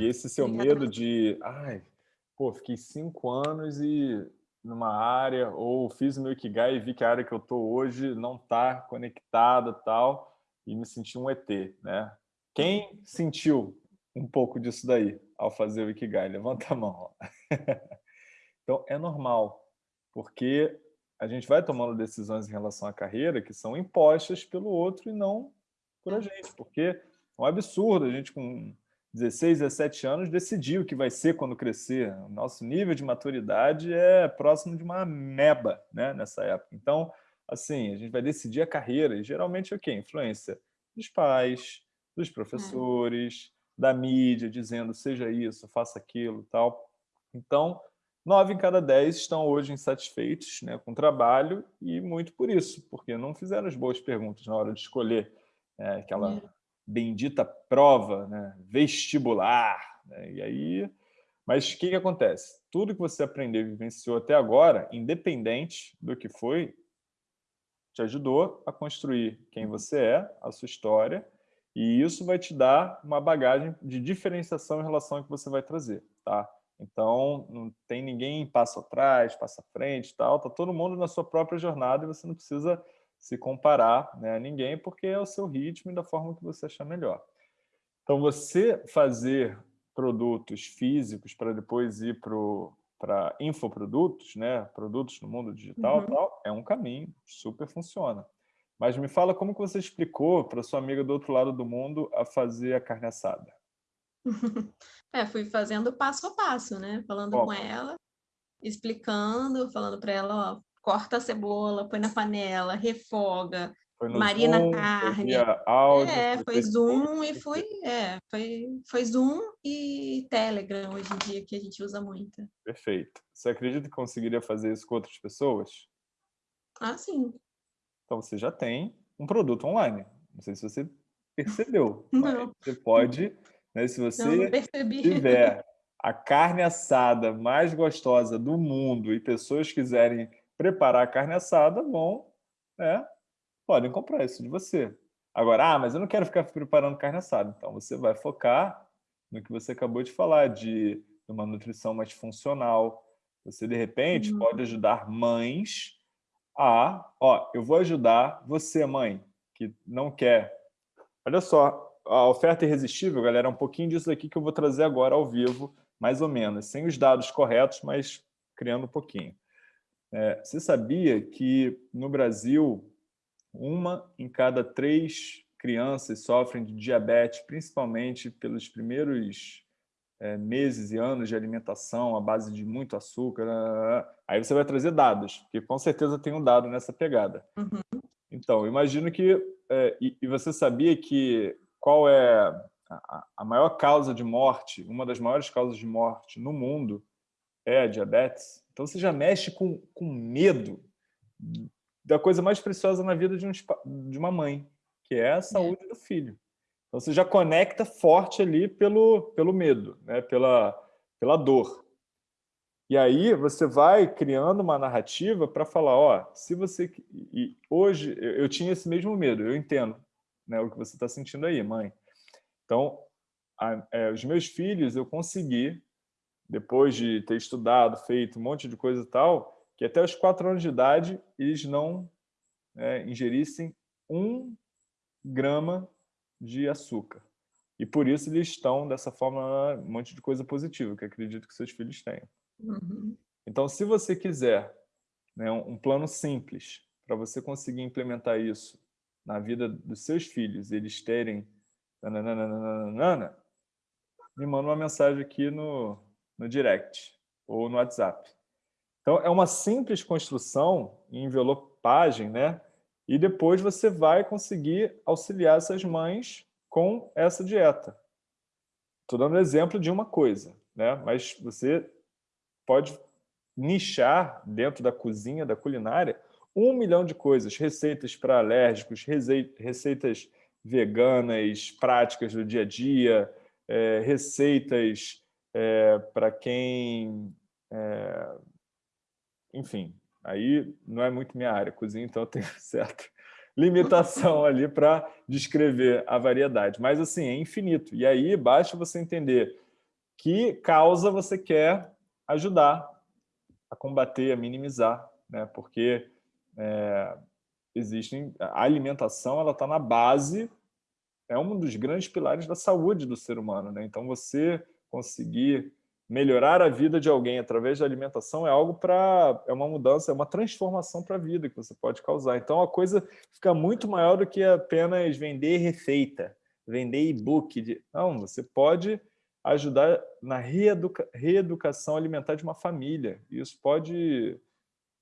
E esse seu medo de, ai, pô, fiquei cinco anos e numa área, ou fiz o meu Ikigai e vi que a área que eu estou hoje não está conectada tal, e me senti um ET, né? Quem sentiu um pouco disso daí ao fazer o Ikigai? Levanta a mão. então, é normal, porque a gente vai tomando decisões em relação à carreira que são impostas pelo outro e não por a gente, porque é um absurdo a gente com 16, 17 anos decidir o que vai ser quando crescer. O nosso nível de maturidade é próximo de uma meba né, nessa época. Então, assim, a gente vai decidir a carreira e geralmente é o quê? Influência dos pais, dos é. professores, é. da mídia, dizendo seja isso, faça aquilo tal. Então, nove em cada dez estão hoje insatisfeitos né, com o trabalho e muito por isso, porque não fizeram as boas perguntas na hora de escolher é, aquela bendita prova né, vestibular. Né? E aí, mas o que, que acontece? Tudo que você aprendeu e vivenciou até agora, independente do que foi, te ajudou a construir quem uhum. você é, a sua história, e isso vai te dar uma bagagem de diferenciação em relação ao que você vai trazer, tá? Então, não tem ninguém passo atrás, passo à frente tal, tá todo mundo na sua própria jornada e você não precisa se comparar né, a ninguém, porque é o seu ritmo e da forma que você achar melhor. Então, você fazer produtos físicos para depois ir para infoprodutos, né, produtos no mundo digital, uhum. tal, é um caminho, super funciona. Mas me fala como que você explicou para sua amiga do outro lado do mundo a fazer a carne assada. É, fui fazendo passo a passo, né? Falando com ela, explicando, falando para ela, ó, corta a cebola, põe na panela, refoga, marina Zoom, carne. Áudio, é, foi Zoom e foi, é, foi, foi Zoom e Telegram hoje em dia que a gente usa muito. Perfeito. Você acredita que conseguiria fazer isso com outras pessoas? Ah, sim. Então você já tem um produto online. Não sei se você percebeu. Não. Você pode, né, se você não, não tiver a carne assada mais gostosa do mundo e pessoas quiserem preparar a carne assada, bom, né, podem comprar isso de você. Agora, ah, mas eu não quero ficar preparando carne assada. Então, você vai focar no que você acabou de falar, de uma nutrição mais funcional. Você, de repente, uhum. pode ajudar mães a... Ó, eu vou ajudar você, mãe, que não quer... Olha só, a oferta irresistível, galera, é um pouquinho disso aqui que eu vou trazer agora ao vivo, mais ou menos, sem os dados corretos, mas criando um pouquinho. É, você sabia que no Brasil, uma em cada três crianças sofrem de diabetes, principalmente pelos primeiros é, meses e anos de alimentação à base de muito açúcar. Né, né, né, Aí você vai trazer dados, porque com certeza tem um dado nessa pegada. Uhum. Então, imagino que... É, e, e, você sabia que qual é a, a maior causa de morte, uma das maiores causas de morte no mundo é a diabetes? Então você já mexe com, com medo da coisa mais preciosa na vida de, um, de uma mãe, que é a é. saúde é. do filho. Então você já conecta forte ali pelo, pelo medo, né? pela, pela dor. E aí você vai criando uma narrativa para falar, ó, se você... E hoje eu tinha esse mesmo medo, eu entendo né, o que você está sentindo aí, mãe. Então, a, é, os meus filhos eu consegui depois de ter estudado, feito um monte de coisa e tal, que até os quatro anos de idade eles não é, ingerissem um grama de açúcar. E por isso eles estão dessa forma, um monte de coisa positiva, que acredito que seus filhos tenham. Uhum. Então, se você quiser né, um plano simples para você conseguir implementar isso na vida dos seus filhos, eles terem nananana, me manda uma mensagem aqui no, no direct ou no WhatsApp. Então, é uma simples construção em envelopagem, né? E depois você vai conseguir auxiliar essas mães com essa dieta. Estou dando exemplo de uma coisa, né? Mas você pode nichar dentro da cozinha, da culinária, um milhão de coisas, receitas para alérgicos, receitas veganas, práticas do dia a dia, é, receitas é, para quem... É, enfim, aí não é muito minha área, cozinha, então eu tenho certa limitação ali para descrever a variedade. Mas, assim, é infinito. E aí basta você entender que causa você quer ajudar a combater, a minimizar, né? Porque é, existem a alimentação, ela está na base, é um dos grandes pilares da saúde do ser humano, né? Então você conseguir melhorar a vida de alguém através da alimentação é algo para é uma mudança, é uma transformação para a vida que você pode causar. Então a coisa fica muito maior do que apenas vender receita, vender e-book. De... Não, você pode ajudar na reeduca... reeducação alimentar de uma família. Isso pode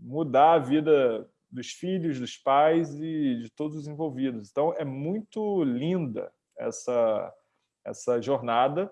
mudar a vida dos filhos, dos pais e de todos os envolvidos. Então é muito linda essa essa jornada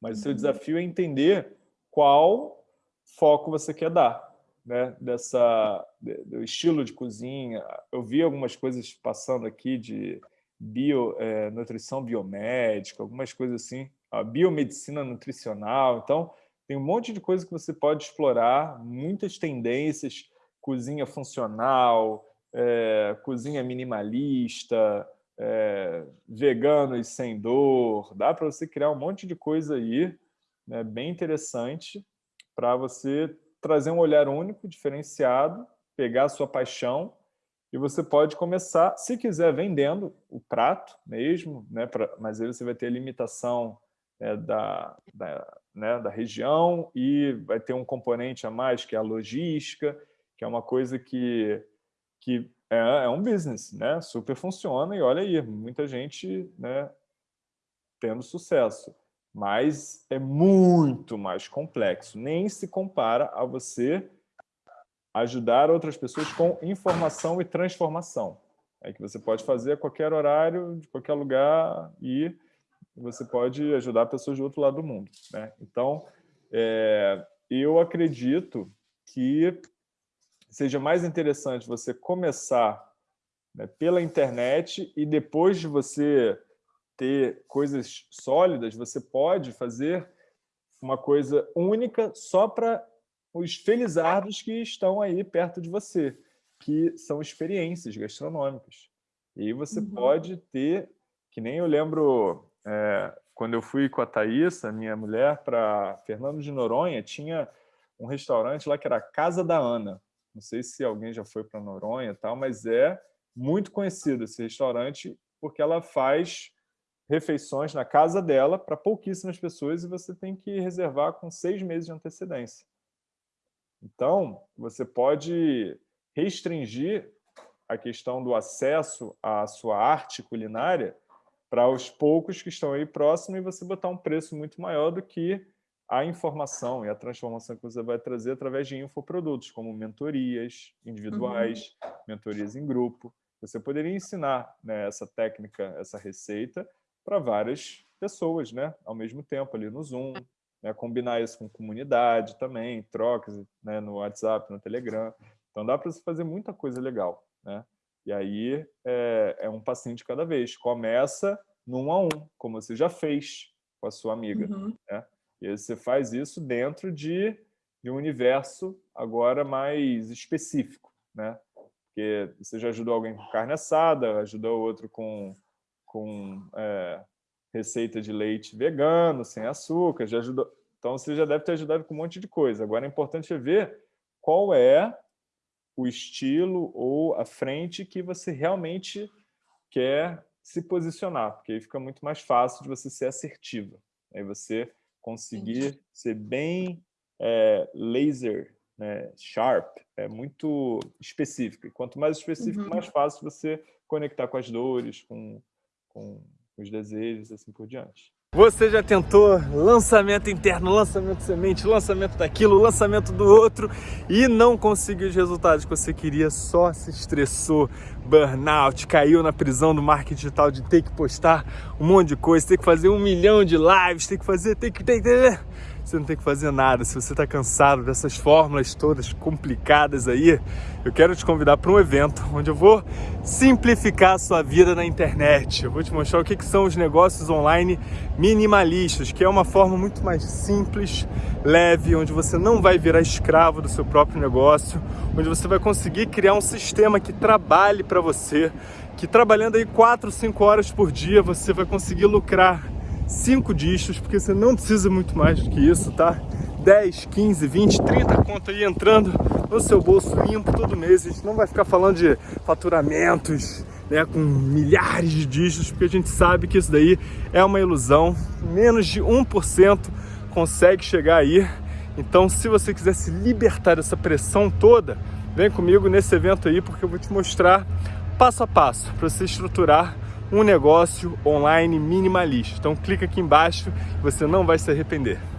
mas o seu uhum. desafio é entender qual foco você quer dar, né? Dessa, do estilo de cozinha. Eu vi algumas coisas passando aqui de bio, é, nutrição biomédica, algumas coisas assim, a biomedicina nutricional. Então, tem um monte de coisa que você pode explorar, muitas tendências, cozinha funcional, é, cozinha minimalista, é, veganos sem dor, dá para você criar um monte de coisa aí, né, bem interessante, para você trazer um olhar único, diferenciado, pegar a sua paixão e você pode começar, se quiser, vendendo o prato mesmo, né, pra, mas aí você vai ter a limitação né, da, da, né, da região e vai ter um componente a mais, que é a logística, que é uma coisa que, que é, é um business, né? Super funciona e olha aí, muita gente né, tendo sucesso. Mas é muito mais complexo. Nem se compara a você ajudar outras pessoas com informação e transformação. É que você pode fazer a qualquer horário, de qualquer lugar e você pode ajudar pessoas do outro lado do mundo. Né? Então, é, eu acredito que seja mais interessante você começar né, pela internet e depois de você ter coisas sólidas, você pode fazer uma coisa única só para os felizardos que estão aí perto de você, que são experiências gastronômicas. E você uhum. pode ter, que nem eu lembro, é, quando eu fui com a Thaís, a minha mulher, para Fernando de Noronha, tinha um restaurante lá que era a Casa da Ana. Não sei se alguém já foi para Noronha e tal, mas é muito conhecido esse restaurante porque ela faz refeições na casa dela para pouquíssimas pessoas e você tem que reservar com seis meses de antecedência. Então, você pode restringir a questão do acesso à sua arte culinária para os poucos que estão aí próximos e você botar um preço muito maior do que a informação e a transformação que você vai trazer através de infoprodutos, como mentorias individuais, uhum. mentorias em grupo. Você poderia ensinar né, essa técnica, essa receita, para várias pessoas, né, ao mesmo tempo, ali no Zoom, né, combinar isso com comunidade também, trocas né, no WhatsApp, no Telegram. Então dá para você fazer muita coisa legal. Né? E aí é, é um passinho de cada vez. Começa num a um, como você já fez com a sua amiga. Uhum. Né? E aí você faz isso dentro de, de um universo agora mais específico, né? Porque você já ajudou alguém com carne assada, ajudou outro com, com é, receita de leite vegano, sem açúcar, já ajudou... Então você já deve ter ajudado com um monte de coisa. Agora é importante ver qual é o estilo ou a frente que você realmente quer se posicionar, porque aí fica muito mais fácil de você ser assertiva. Aí você conseguir ser bem é, laser, né, sharp, é muito específico. E quanto mais específico, uhum. mais fácil você conectar com as dores, com, com os desejos, assim por diante. Você já tentou lançamento interno, lançamento semente, lançamento daquilo, lançamento do outro e não conseguiu os resultados que você queria, só se estressou, burnout, caiu na prisão do marketing digital de ter que postar um monte de coisa, ter que fazer um milhão de lives, ter que fazer, ter que... Ter, ter você não tem que fazer nada. Se você está cansado dessas fórmulas todas complicadas aí, eu quero te convidar para um evento onde eu vou simplificar a sua vida na internet. Eu vou te mostrar o que, que são os negócios online minimalistas, que é uma forma muito mais simples, leve, onde você não vai virar escravo do seu próprio negócio, onde você vai conseguir criar um sistema que trabalhe para você, que trabalhando aí 4, 5 horas por dia você vai conseguir lucrar cinco dígitos, porque você não precisa muito mais do que isso, tá? 10, 15, 20, 30 conto aí entrando no seu bolso limpo todo mês. A gente não vai ficar falando de faturamentos, né, com milhares de dígitos, porque a gente sabe que isso daí é uma ilusão. Menos de 1% consegue chegar aí. Então, se você quiser se libertar dessa pressão toda, vem comigo nesse evento aí, porque eu vou te mostrar passo a passo para você estruturar um negócio online minimalista. Então clica aqui embaixo, você não vai se arrepender.